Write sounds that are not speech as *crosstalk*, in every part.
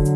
Hi,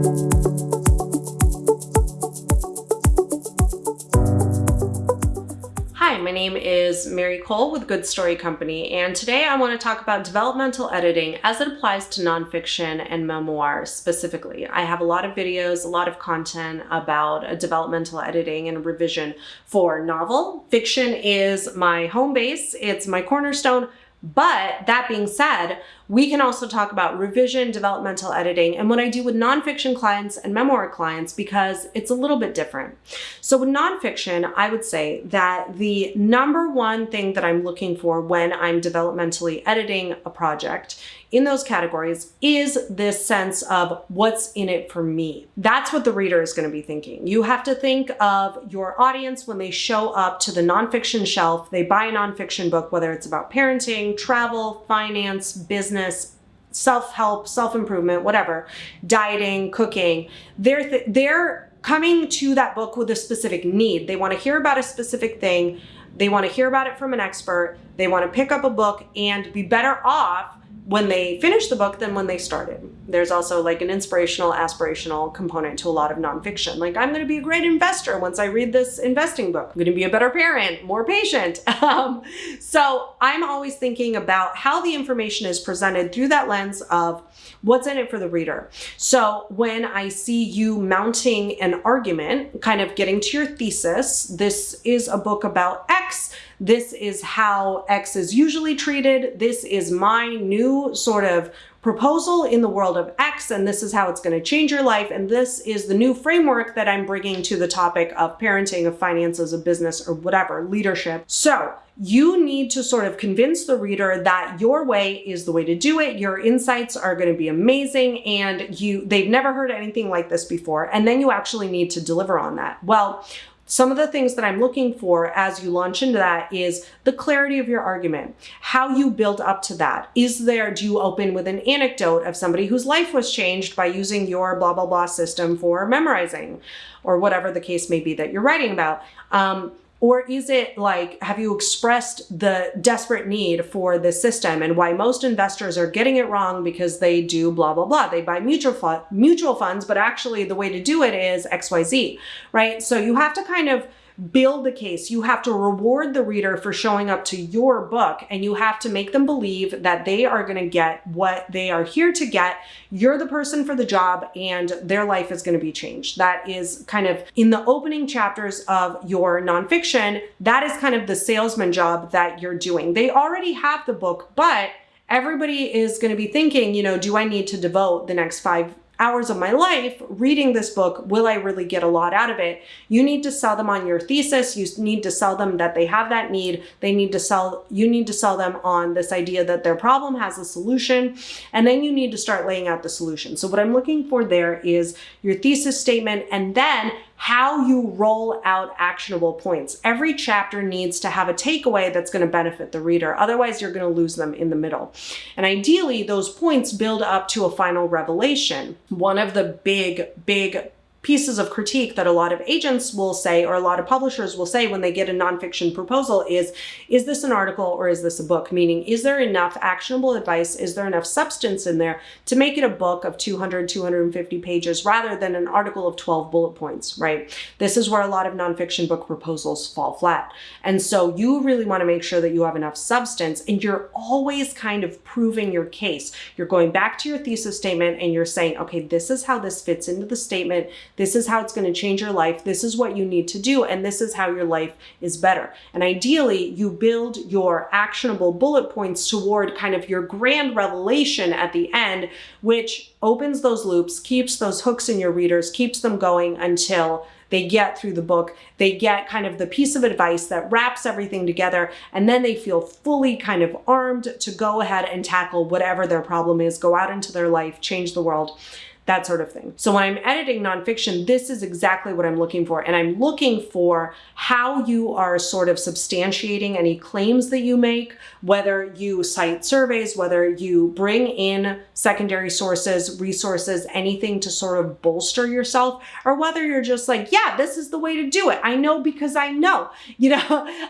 my name is Mary Kole with Good Story Company, and today I want to talk about developmental editing as it applies to nonfiction and memoirs specifically. I have a lot of videos, a lot of content about uh, developmental editing and revision for novel. Fiction is my home base, it's my cornerstone, but that being said, we can also talk about revision, developmental editing, and what I do with nonfiction clients and memoir clients because it's a little bit different. So with nonfiction, I would say that the number one thing that I'm looking for when I'm developmentally editing a project in those categories is this sense of what's in it for me. That's what the reader is going to be thinking. You have to think of your audience when they show up to the nonfiction shelf, they buy a nonfiction book, whether it's about parenting, travel, finance, business, business, self-help, self-improvement, whatever, dieting, cooking, they're, th they're coming to that book with a specific need. They want to hear about a specific thing. They want to hear about it from an expert. They want to pick up a book and be better off when they finish the book than when they started. There's also like an inspirational, aspirational component to a lot of nonfiction. Like, I'm going to be a great investor once I read this investing book. I'm going to be a better parent, more patient. *laughs* Um, so I'm always thinking about how the information is presented through that lens of what's in it for the reader. So when I see you mounting an argument, kind of getting to your thesis, this is a book about X, this is how X is usually treated, this is my new sort of proposal in the world of X, and this is how it's going to change your life. And this is the new framework that I'm bringing to the topic of parenting, of finances, of business, or whatever, leadership. So you need to sort of convince the reader that your way is the way to do it. Your insights are going to be amazing and you they've never heard anything like this before. And then you actually need to deliver on that. Well, some of the things that I'm looking for as you launch into that is the clarity of your argument, how you build up to that. Is there, do you open with an anecdote of somebody whose life was changed by using your blah, blah, blah system for memorizing or whatever the case may be that you're writing about? Um, or is it like, have you expressed the desperate need for this system and why most investors are getting it wrong because they do blah, blah, blah. They buy mutual, mutual funds, but actually the way to do it is XYZ, right? So you have to kind of build the case. You have to reward the reader for showing up to your book and you have to make them believe that they are going to get what they are here to get. You're the person for the job and their life is going to be changed. That is kind of in the opening chapters of your nonfiction. That is kind of the salesman job that you're doing. They already have the book, but everybody is going to be thinking, you know, do I need to devote the next five hours of my life reading this book, will I really get a lot out of it? You need to sell them on your thesis. You need to sell them that they have that need. They need to sell, you need to sell them on this idea that their problem has a solution. And then you need to start laying out the solution. So what I'm looking for there is your thesis statement and then how you roll out actionable points. Every chapter needs to have a takeaway that's going to benefit the reader. Otherwise, you're going to lose them in the middle. And ideally, those points build up to a final revelation. One of the big, big pieces of critique that a lot of agents will say or a lot of publishers will say when they get a nonfiction proposal is, is this an article or is this a book? Meaning, is there enough actionable advice? Is there enough substance in there to make it a book of 200, 250 pages rather than an article of 12 bullet points, right? This is where a lot of nonfiction book proposals fall flat. And so you really want to make sure that you have enough substance and you're always kind of proving your case. You're going back to your thesis statement and you're saying, okay, this is how this fits into the statement. This is how it's going to change your life. This is what you need to do. And this is how your life is better. And ideally, you build your actionable bullet points toward kind of your grand revelation at the end, which opens those loops, keeps those hooks in your readers, keeps them going until they get through the book. They get kind of the piece of advice that wraps everything together, and then they feel fully kind of armed to go ahead and tackle whatever their problem is, go out into their life, change the world that sort of thing. So when I'm editing nonfiction, this is exactly what I'm looking for. And I'm looking for how you are sort of substantiating any claims that you make, whether you cite surveys, whether you bring in secondary sources, resources, anything to sort of bolster yourself, or whether you're just like, yeah, this is the way to do it. I know because I know, *laughs* you know,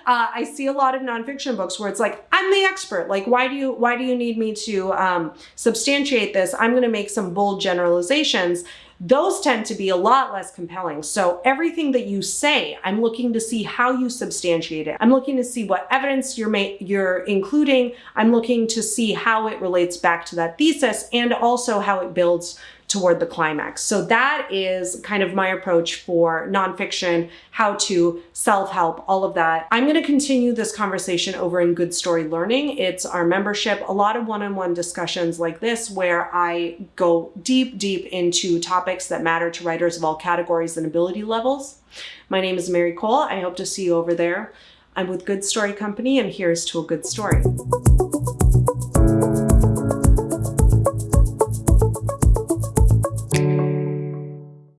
uh, I see a lot of nonfiction books where it's like, I'm the expert. Like, why do you, why do you need me to um, substantiate this? I'm going to make some bold generalizations generalizations those tend to be a lot less compelling. So everything that you say, I'm looking to see how you substantiate it. I'm looking to see what evidence you're you're including. I'm looking to see how it relates back to that thesis and also how it builds toward the climax. So that is kind of my approach for nonfiction, how to, self-help, all of that. I'm going to continue this conversation over in Good Story Learning. It's our membership, a lot of one-on-one -on -one discussions like this where I go deep, deep into topics that matter to writers of all categories and ability levels. My name is Mary Kole. I hope to see you over there. I'm with Good Story Company and here's to a good story.